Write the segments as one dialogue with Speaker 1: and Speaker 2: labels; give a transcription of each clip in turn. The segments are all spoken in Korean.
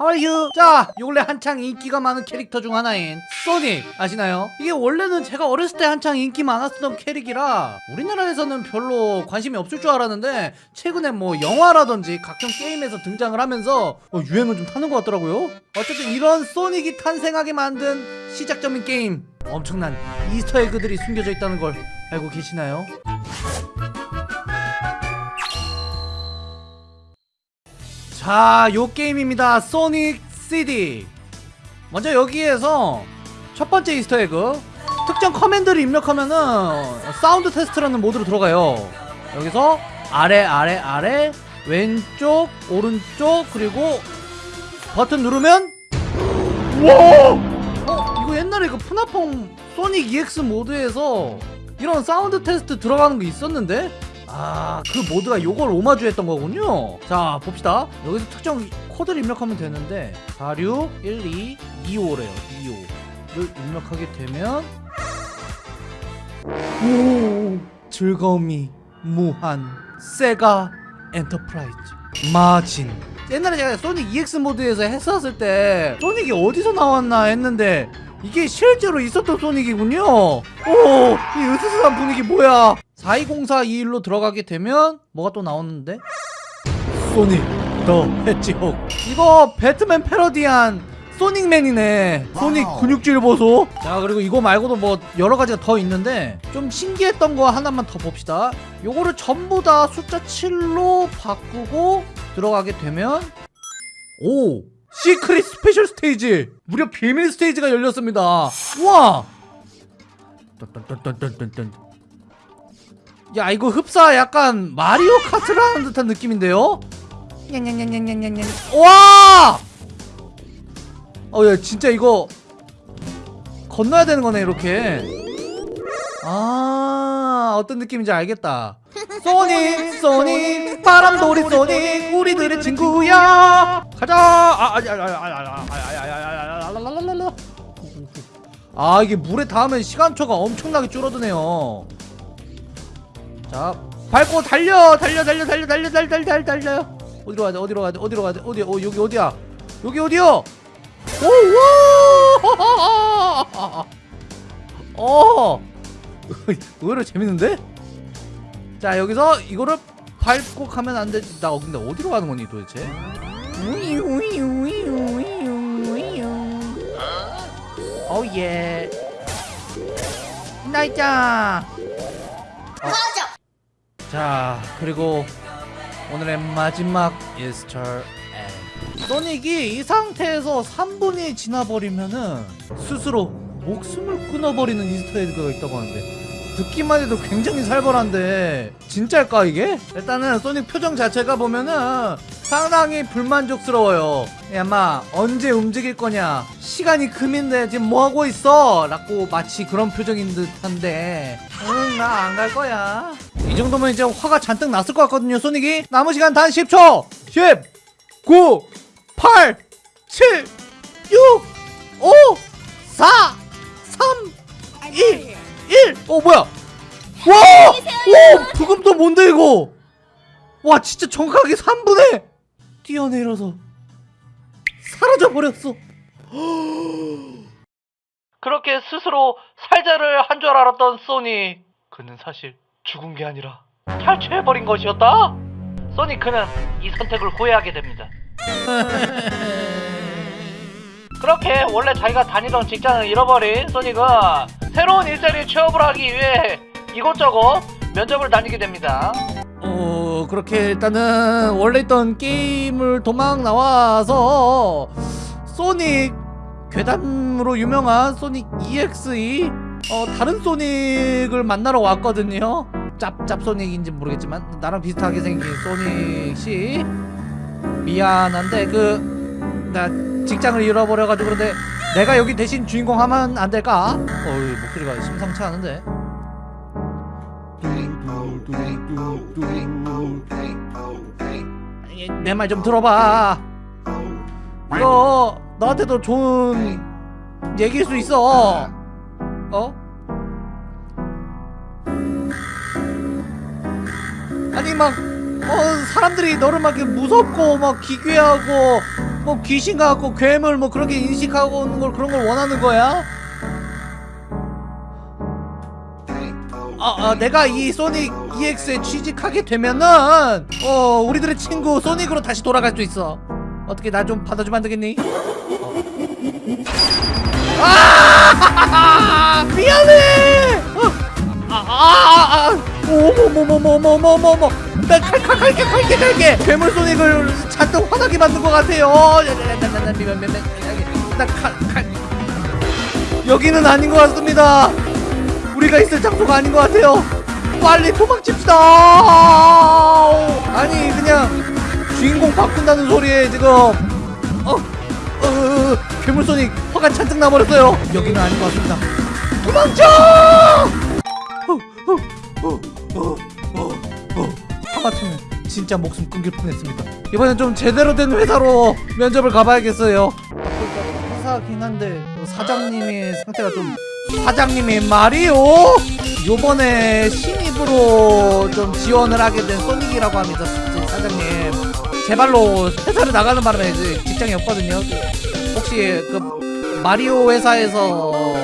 Speaker 1: You? 자, 요 원래 한창 인기가 많은 캐릭터 중 하나인 소닉 아시나요? 이게 원래는 제가 어렸을 때 한창 인기 많았던 캐릭이라 우리나라에서는 별로 관심이 없을 줄 알았는데 최근에 뭐 영화라든지 각종 게임에서 등장을 하면서 어, 유행을 좀 타는 것 같더라고요. 어쨌든 이런 소닉이 탄생하게 만든 시작점인 게임 엄청난 이스터 에그들이 숨겨져 있다는 걸 알고 계시나요? 자, 요 게임입니다. 소닉 CD. 먼저 여기에서 첫 번째 Easter egg 특정 command를 입력하면은 sound test라는 모드로 들어가요. 여기서 아래 아래 아래 왼쪽 오른쪽 그리고 버튼 누르면 와! 어, 이거 옛날에 그 프나펑 소닉 EX 모드에서 이런 sound test 들어가는 게 있었는데 아, 그 모드가 요걸 오마주 했던 거군요. 자, 봅시다. 여기서 특정 코드를 입력하면 되는데 461225래요. 25를 입력하게 되면 오, 즐거움이 무한 세가 엔터프라이즈 마진 옛날에 제가 소닉 EXE 모드에서 했었을 때 소닉이 어디서 나왔나 했는데 이게 실제로 있었던 소닉이군요 오, 이 으스스한 분위기 뭐야 420421로 들어가게 되면 뭐가 또 나오는데? 소닉 더 헤지혹. 이거 배트맨 패러디한 소닉맨이네. 소닉 근육질 보소. 자 그리고 이거 말고도 뭐 여러가지가 더 있는데 좀 신기했던 거 하나만 더 봅시다. 요거를 전부 다 숫자 7로 바꾸고 들어가게 되면 오 secret special stage. 무려 비밀 스테이지가 열렸습니다. 우와! 딴딴딴딴딴딴 야 이거 흡사 약간 마리오 카트를 하는 듯한 느낌인데요? 냥냥냥냥냥냥냥 와! 어야 진짜 이거 건너야 되는 거네 이렇게 아 어떤 느낌인지 알겠다 소닉 소닉 바람돌이 소닉 우리들의 친구야 가자 아 아니 아니 아니 아니 아니 아니 아니 아니 아니 아 이게 물에 닿으면 시간초가 엄청나게 줄어드네요 자 밟고 달려 달려 달려 달려 달려 달려 달려 달려 달려. 어디로 가야 돼? 어디로 가야 돼? 어디로 가야 돼? 어디 어 여기 어디야? 여기 어디요? 오와! 어! 의외로 재밌는데? 자 여기서 이거를 밟고 가면 안 되지 나 근데 어디로 가는 거니 도대체? Oh yeah. 나이짱 자 그리고 오늘의 마지막 Easter egg 소닉이 이 상태에서 3분이 지나버리면은 스스로 목숨을 끊어버리는 Easter egg가 있다고 하는데 듣기만 해도 굉장히 살벌한데 진짜일까 이게? 일단은 소닉 표정 자체가 보면은 상당히 불만족스러워요 야마 언제 움직일 거냐 시간이 금인데 지금 뭐하고 있어? 라고 마치 그런 표정인 듯한데 응 나 안 갈 거야 이 정도면 이제 화가 잔뜩 났을 것 같거든요 소닉이 남은 시간 단 10초 10 9 8 7 6 5 4 3 2 1! 어 뭐야? 와! 오! 부금도 뭔데 이거? 와 진짜 정확하게 3분에 뛰어내려서 사라져 버렸어. 그렇게 스스로 살자를 한 줄 알았던 소니 그는 사실 죽은 게 아니라 탈취해버린 것이었다. 소니 그는 이 선택을 후회하게 됩니다. 그렇게 원래 자기가 다니던 직장을 잃어버린 소닉은 새로운 일자리에 취업을 하기 위해 이곳저곳 면접을 다니게 됩니다. 어 그렇게 일단은 원래 있던 게임을 도망 나와서 소닉 괴담으로 유명한 소닉 EXE 어 다른 소닉을 만나러 왔거든요. 짭짭 소닉인지 모르겠지만 나랑 비슷하게 생긴 소닉씨 미안한데 그 나 직장을 잃어버려가지고 그런데 내가 여기 대신 주인공 하면 안 될까? 어이 목소리가 심상치 않은데 내 말 좀 들어봐 이거 너한테도 좋은 얘기일 수 있어 어? 아니 막 어, 사람들이 너를 막 무섭고 막 기괴하고 뭐 귀신 같고 괴물 뭐 그렇게 인식하고 오는 걸 그런 걸 원하는 거야? 아, 아 내가 이 소닉 EX에 취직하게 되면은 어 우리들의 친구 소닉으로 다시 돌아갈 수 있어. 어떻게 나 좀 받아주면 안 되겠니? 아! 미안해! 어, 아아아 오모모모모모모모 모 나칼칼 칼게 칼게 칼게 괴물 소닉을 잔뜩 화나게 만든 것 같아요 나칼칼 여기는 아닌 것 같습니다 우리가 있을 장소가 아닌 것 같아요 빨리 도망칩시다 아니 그냥 주인공 바꾼다는 소리에 지금 어, 어, 어 괴물 소닉 화가 잔뜩 나버렸어요 여기는 아닌 것 같습니다 도망쳐 어, 어, 어, 어, 어. 하마터면 진짜 목숨 끊길 뻔했습니다. 이번엔 좀 제대로 된 회사로 면접을 가봐야겠어요. 회사긴 한데 사장님의 상태가 좀 사장님이 말이요? 요번에 신입으로 좀 지원을 하게 된 소닉이라고 합니다 사장님. 제발로 회사를 나가는 바람에 직장이 없거든요. 혹시 그 마리오 회사에서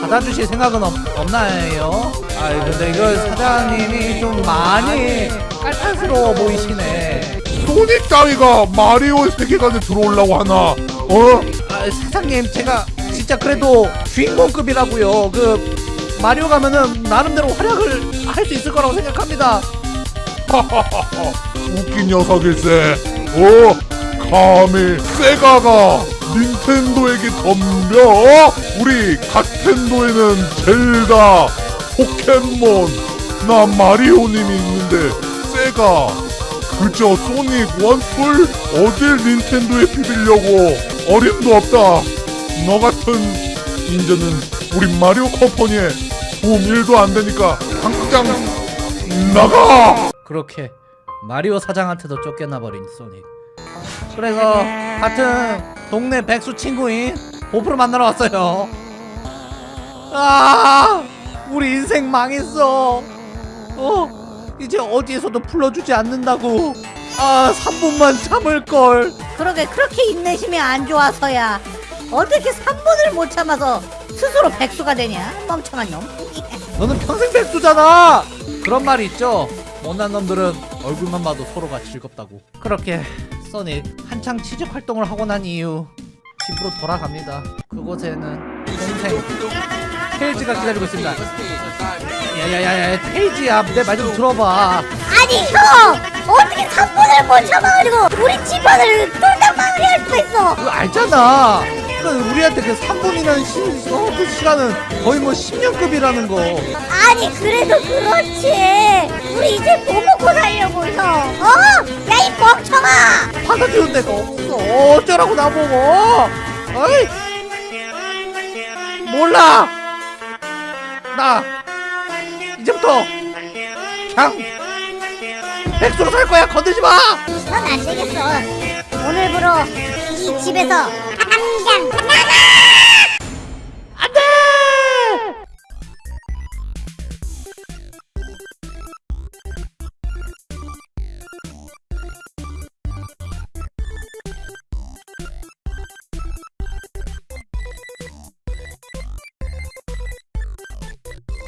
Speaker 1: 받아주실 생각은 없, 없나요? 아 근데 이거 사장님이 좀 많이 깔탈스러워 보이시네
Speaker 2: 소닉 따위가 마리오의 세계관에 들어오려고 하나? 어?
Speaker 1: 아, 사장님 제가 진짜 그래도 주인공급이라고요 그 마리오 가면은 나름대로 활약을 할 수 있을 거라고 생각합니다
Speaker 2: 웃긴 녀석일세. 어? 감히 세가가 닌텐도에게 덤벼? 우리 갓텐도에는 젤다, 포켓몬, 나 마리오님이 있는데 세가 그저 소닉 원풀 어딜 닌텐도에 비비려고. 어림도 없다. 너 같은 인재는 우리 마리오 컴퍼니에 도움 1도 안 되니까 당장 나가!
Speaker 1: 그렇게 마리오 사장한테도 쫓겨나버린 소닉. 그래서 같은 동네 백수 친구인 보프를 만나러 왔어요. 아 우리 인생 망했어. 어? 이제 어디에서도 불러주지 않는다고. 아 3분만 참을걸.
Speaker 3: 그러게 그렇게 인내심이 안 좋아서야. 어떻게 3분을 못 참아서 스스로 백수가 되냐? 멍청한 놈.
Speaker 1: 너는 평생 백수잖아. 그런 말이 있죠. 못난 놈들은 얼굴만 봐도 서로가 즐겁다고. 그렇게 써닉 한창 취직 활동을 하고 난 이후 집으로 돌아갑니다. 그곳에는 동생 테이지가 기다리고 있습니다. 야야야야 테이지야 내 말 좀 들어봐.
Speaker 3: 아니 형! 어떻게 3분을 못 참아가지고 우리 집안을 똘딱 망하게 할 수가 있어?
Speaker 1: 그거 알잖아. 그 우리한테 그 3분이라는 시, 어, 그 시간은 거의 뭐 10년급이라는 거.
Speaker 3: 아니 그래도 그렇지. 우리 이제 뭐 먹고 살려고 형? 어? 야 이 멍청아!
Speaker 1: 받아주는 데가 없어. 어쩌라고 나보고? 어이! 몰라 나. 이제부터 그냥 백수로 살 거야. 건들지 마.
Speaker 3: 넌 안 되겠어. 오늘부로 이 집에서 당장. 나가